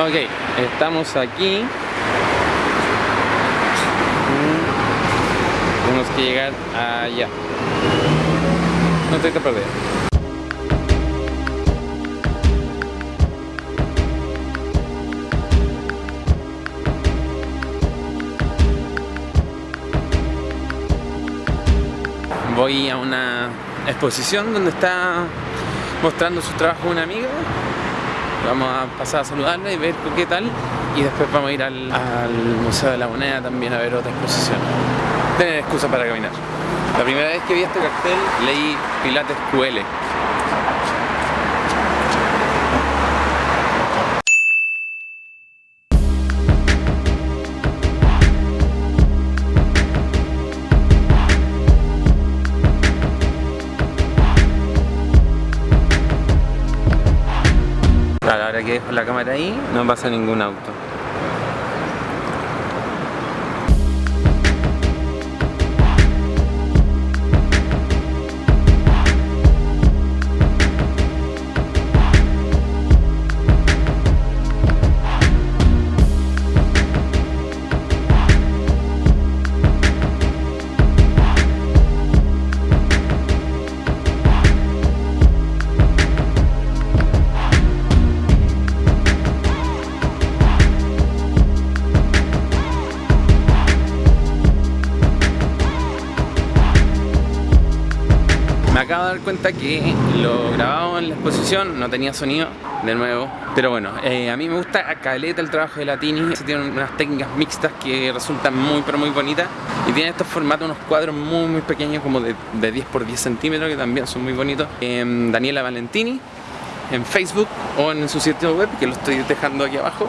Ok, estamos aquí. Mm, Tenemos que llegar allá. No estoy tan perdido. Voy a una exposición donde está mostrando su trabajo una amiga Vamos a pasar a saludarla y ver qué tal y después vamos a ir al, Museo de la Moneda también a ver otra exposición. Tener excusa para caminar. La primera vez que vi este cartel leí Pilates QL. Ahora que dejo la cámara ahí, no pasa ningún auto. Acabo de dar cuenta que lo grabado en la exposición no tenía sonido, de nuevo. Pero bueno, eh, a mí me gusta a caleta el trabajo de Latini. Se tienen unas técnicas mixtas que resultan muy pero muy bonitas. Y tiene estos formatos, unos cuadros muy muy pequeños, como de, de 10 por 10 centímetros, que también son muy bonitos. Em, Daniela Valentini, en Facebook o en su sitio web, que lo estoy dejando aquí abajo.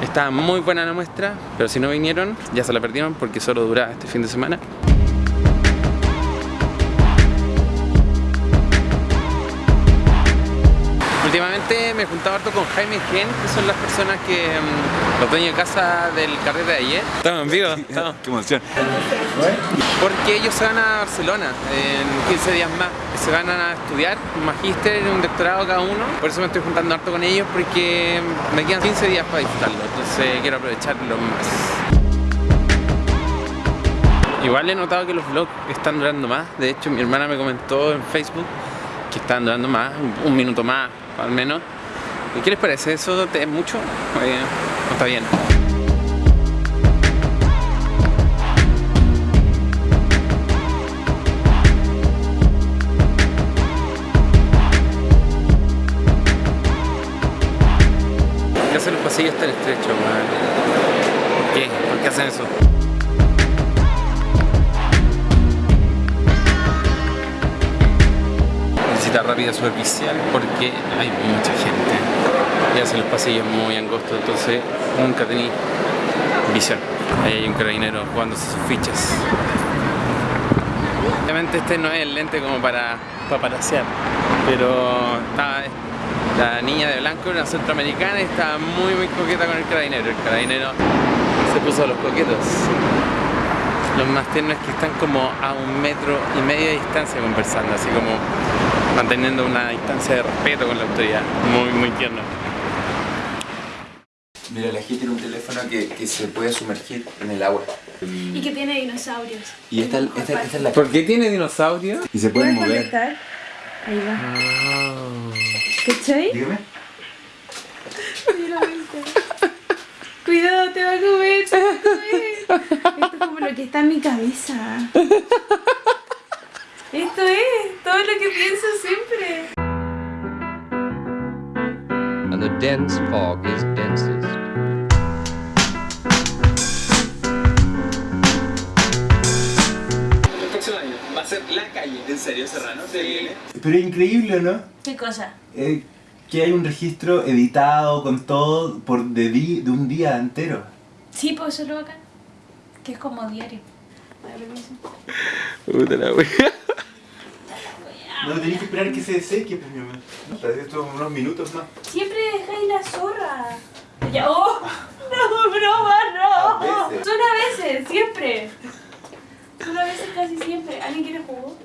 Está muy buena la muestra, pero si no vinieron, ya se la perdieron porque solo dura este fin de semana. Últimamente me he juntado harto con Jaime y Gen, que son las personas que mm, los dueños de casa del carrete de ayer. Estamos en vivo, estamos. Qué emoción. Porque ellos se van a Barcelona en 15 días más. Se van a estudiar un magíster, un doctorado cada uno. Por eso me estoy juntando harto con ellos porque me quedan 15 días para disfrutarlo. Entonces quiero aprovecharlo más. Igual he notado que los vlogs están durando más. De hecho, mi hermana me comentó en Facebook que están durando más, un, minuto más al menos. ¿Y qué les parece? ¿Eso te es mucho? ¿No está bien? ¿Por qué hacen los pasillos tan estrechos? ¿Por qué? ¿Por qué hacen eso? Rápida superficial porque hay mucha gente y hacen los pasillos muy angostos, entonces nunca tení visión. Ahí hay un carabinero jugándose sus fichas. Obviamente este no es el lente como para paparasear, pero la niña de blanco, una centroamericana, y estaba muy muy coqueta con el carabinero. El carabinero se puso los coquetos. Los más tiernos que están como a un metro y medio de distancia conversando, así como manteniendo una distancia de respeto con la autoridad. Muy, muy tierno. Mira, la gente tiene un teléfono que, que se puede sumergir en el agua. Y que tiene dinosaurios. Y esta, esta, esta es la ¿Por qué tiene dinosaurio? Y se pueden ¿Puedes mover. conectar? Ahí va. ¿Cachai? Dígame. Mira. Cuidado, te va a comer, te va a comer. Esto es como lo que está en mi cabeza. Esto es todo lo que pienso siempre. and the dense fog is densest. El próximo año va a ser la calle. ¿En serio, Serrano? Sí. Pero es increíble, ¿no? ¿Qué cosa? Eh, que hay un registro editado con todo por de, di- de un día entero. Sí, pues eso es lo bacán. Que es como diario. Puta la wea. No tenéis que esperar que se seque, pues mi amor. No, tal vez esto unos minutos más. Siempre dejáis la zorra. Ya, oh, no, broma, no. Son a veces, siempre. Son a veces casi siempre. ¿Alguien quiere jugo?